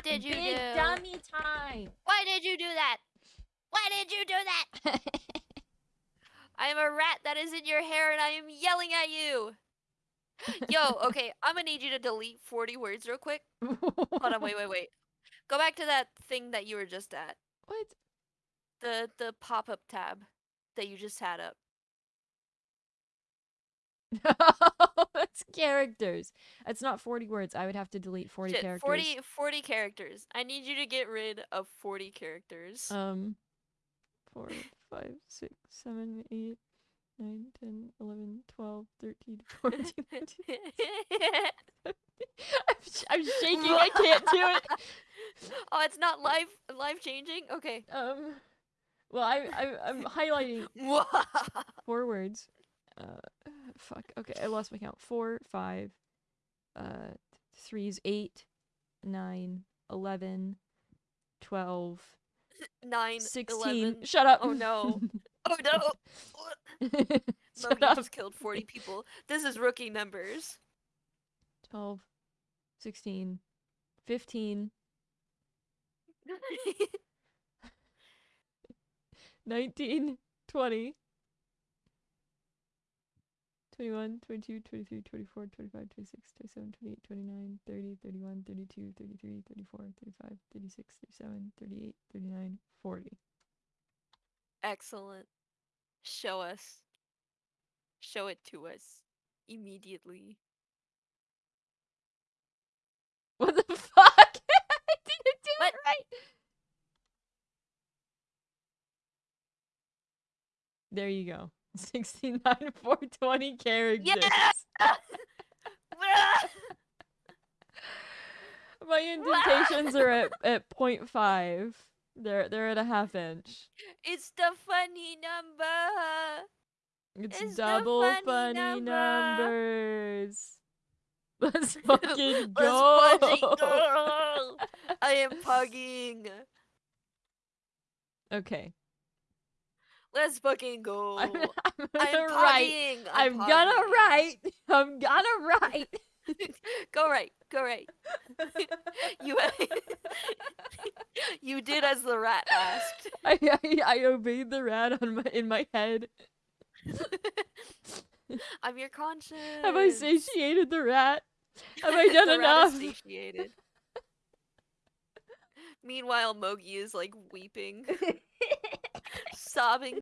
What did you Big do? dummy time. Why did you do that? Why did you do that? I am a rat that is in your hair and I am yelling at you. Yo, okay, I'm gonna need you to delete 40 words real quick. Hold on, wait, wait, wait. Go back to that thing that you were just at. What? The the pop-up tab that you just had up. No, that's characters. It's not 40 words. I would have to delete 40 Shit, characters. 40, 40 characters. I need you to get rid of 40 characters. Um, 4, 5, 6, 7, 8, 9, 10, 11, 12, 13, 14, 15. I'm, sh- I'm shaking. I can't do it. oh, it's not live live changing? Okay. Um, well, I, I, I'm highlighting four words. Uh, fuck. Okay, I lost my count. Four, five, uh, threes, eight, nine, eleven, twelve, Nine, sixteen. 11. Shut up. Oh no. Oh no. Shut Mogi just killed 40 people. This is rookie numbers. 12, 16, 15, 19, 20, 21, 22, 23, 24, 25, 26, 27, 28, 29, 30, 31, 32, 33, 34, 35, 36, 37, 38, 39, 40. Excellent. Show us. Show it to us immediately. What the fuck? I didn't do What? it right. There you go. 69 420 characters. Yeah! My indentations are at, at 0.5. They're they're at a half inch. it's the funny number. It's, It's double funny funny, number. numbers. Let's fucking Let's go. fucking go. I am pugging. okay. Let's fucking go. I'm, I'm I'm gonna write. I'm gonna write. I'm gonna write. Go right. Go right. you you did as the rat asked. I, I I obeyed the rat on my in my head. I'm your conscience. Have I satiated the rat? Have I done the rat is enough? satiated. Meanwhile, Mogi is like weeping, sobbing